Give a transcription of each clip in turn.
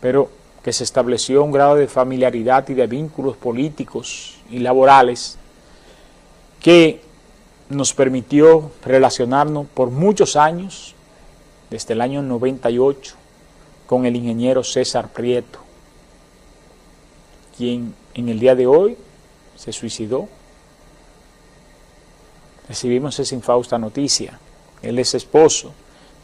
pero que se estableció un grado de familiaridad y de vínculos políticos y laborales que nos permitió relacionarnos por muchos años, desde el año 98, con el ingeniero César Prieto, quien en el día de hoy se suicidó. Recibimos esa infausta noticia. Él es esposo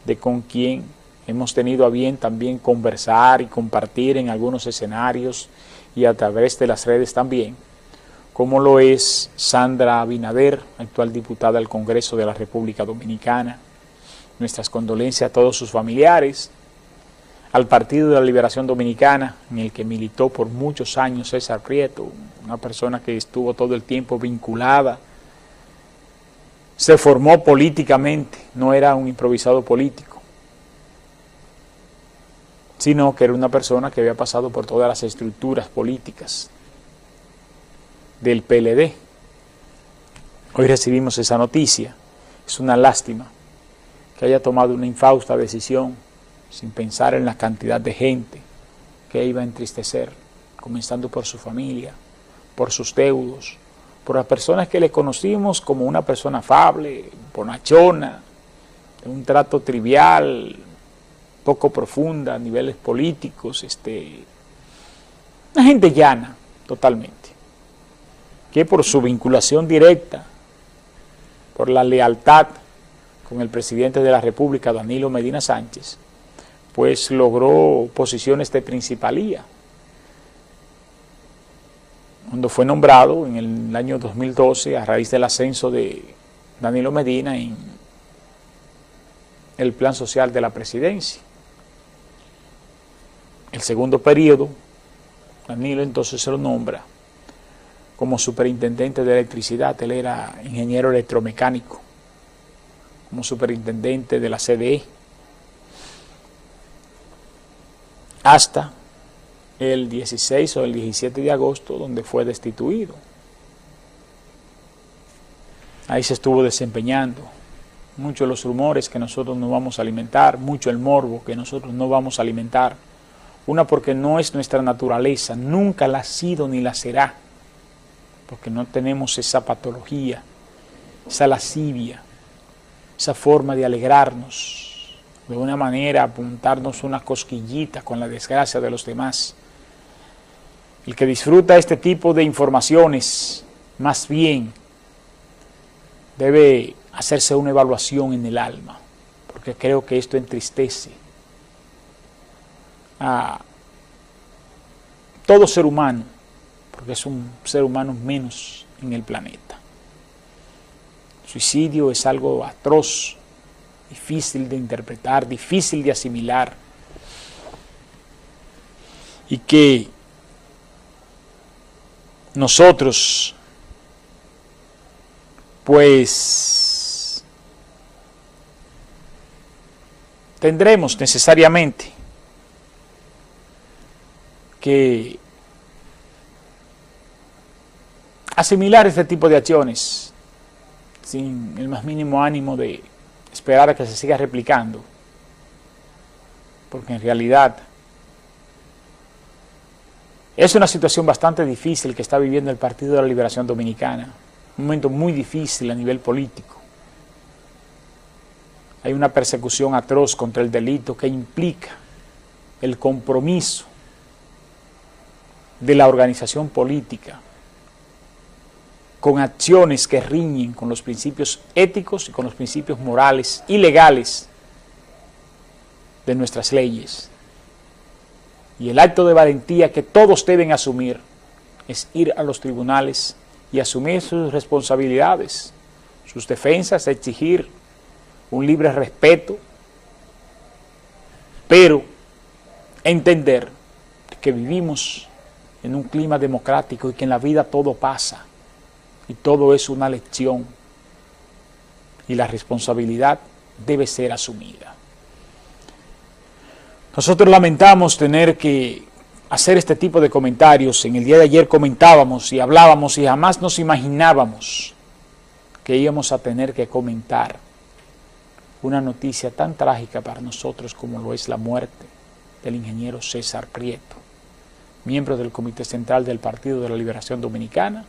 de con quien hemos tenido a bien también conversar y compartir en algunos escenarios y a través de las redes también, como lo es Sandra Abinader, actual diputada del Congreso de la República Dominicana. Nuestras condolencias a todos sus familiares, al Partido de la Liberación Dominicana, en el que militó por muchos años César Prieto, una persona que estuvo todo el tiempo vinculada, se formó políticamente, no era un improvisado político, sino que era una persona que había pasado por todas las estructuras políticas del PLD. Hoy recibimos esa noticia, es una lástima que haya tomado una infausta decisión sin pensar en la cantidad de gente que iba a entristecer, comenzando por su familia, por sus deudos, por las personas que le conocimos como una persona afable, bonachona, de un trato trivial, poco profunda a niveles políticos, este, una gente llana totalmente, que por su vinculación directa, por la lealtad con el presidente de la República, Danilo Medina Sánchez, pues logró posiciones de principalía. Cuando fue nombrado en el año 2012 a raíz del ascenso de Danilo Medina en el plan social de la presidencia. El segundo periodo, Danilo entonces se lo nombra como superintendente de electricidad, él era ingeniero electromecánico, como superintendente de la CDE, hasta el 16 o el 17 de agosto, donde fue destituido. Ahí se estuvo desempeñando. Muchos los rumores que nosotros no vamos a alimentar, mucho el morbo que nosotros no vamos a alimentar. Una porque no es nuestra naturaleza, nunca la ha sido ni la será, porque no tenemos esa patología, esa lascivia, esa forma de alegrarnos, de una manera apuntarnos una cosquillita con la desgracia de los demás. El que disfruta este tipo de informaciones, más bien, debe hacerse una evaluación en el alma, porque creo que esto entristece a todo ser humano, porque es un ser humano menos en el planeta. Suicidio es algo atroz, difícil de interpretar, difícil de asimilar, y que nosotros, pues, tendremos necesariamente que asimilar este tipo de acciones sin el más mínimo ánimo de esperar a que se siga replicando, porque en realidad es una situación bastante difícil que está viviendo el Partido de la Liberación Dominicana, un momento muy difícil a nivel político. Hay una persecución atroz contra el delito que implica el compromiso de la organización política con acciones que riñen con los principios éticos y con los principios morales y legales de nuestras leyes. Y el acto de valentía que todos deben asumir es ir a los tribunales y asumir sus responsabilidades, sus defensas, exigir un libre respeto, pero entender que vivimos en un clima democrático y que en la vida todo pasa y todo es una lección y la responsabilidad debe ser asumida. Nosotros lamentamos tener que hacer este tipo de comentarios. En el día de ayer comentábamos y hablábamos y jamás nos imaginábamos que íbamos a tener que comentar una noticia tan trágica para nosotros como lo es la muerte del ingeniero César Prieto, miembro del Comité Central del Partido de la Liberación Dominicana,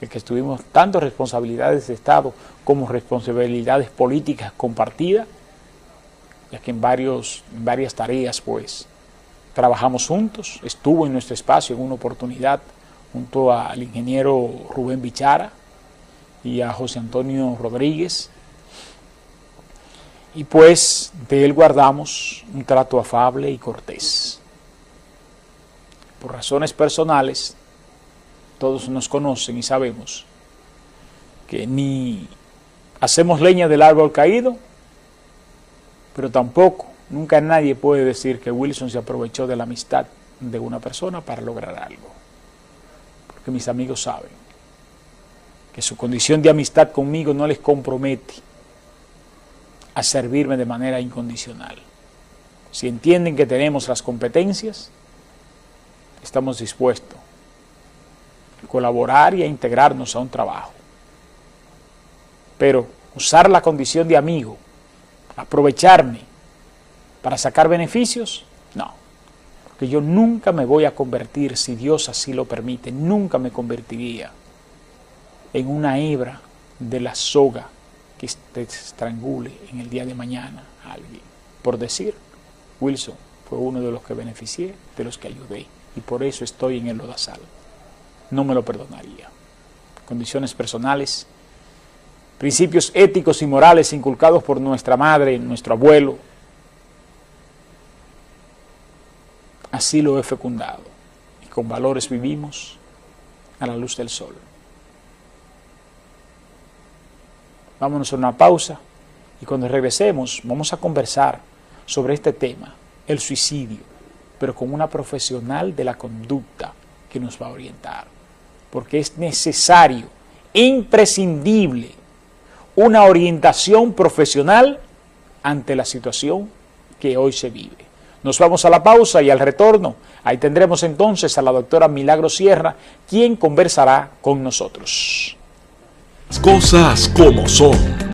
el que estuvimos tanto responsabilidades de Estado como responsabilidades políticas compartidas, ya que en, varios, en varias tareas pues trabajamos juntos, estuvo en nuestro espacio en una oportunidad junto al ingeniero Rubén Bichara y a José Antonio Rodríguez, y pues de él guardamos un trato afable y cortés. Por razones personales, todos nos conocen y sabemos que ni hacemos leña del árbol caído, pero tampoco, nunca nadie puede decir que Wilson se aprovechó de la amistad de una persona para lograr algo. Porque mis amigos saben que su condición de amistad conmigo no les compromete a servirme de manera incondicional. Si entienden que tenemos las competencias, estamos dispuestos a colaborar y a integrarnos a un trabajo. Pero usar la condición de amigo, aprovecharme para sacar beneficios, no. Porque yo nunca me voy a convertir, si Dios así lo permite, nunca me convertiría en una hebra de la soga que te estrangule en el día de mañana a alguien. Por decir, Wilson fue uno de los que beneficié, de los que ayudé, y por eso estoy en el lodazal. No me lo perdonaría. Condiciones personales, principios éticos y morales inculcados por nuestra madre, nuestro abuelo, así lo he fecundado, y con valores vivimos a la luz del sol. Vámonos a una pausa y cuando regresemos vamos a conversar sobre este tema, el suicidio, pero con una profesional de la conducta que nos va a orientar. Porque es necesario, imprescindible, una orientación profesional ante la situación que hoy se vive. Nos vamos a la pausa y al retorno, ahí tendremos entonces a la doctora Milagro Sierra, quien conversará con nosotros. Cosas como son.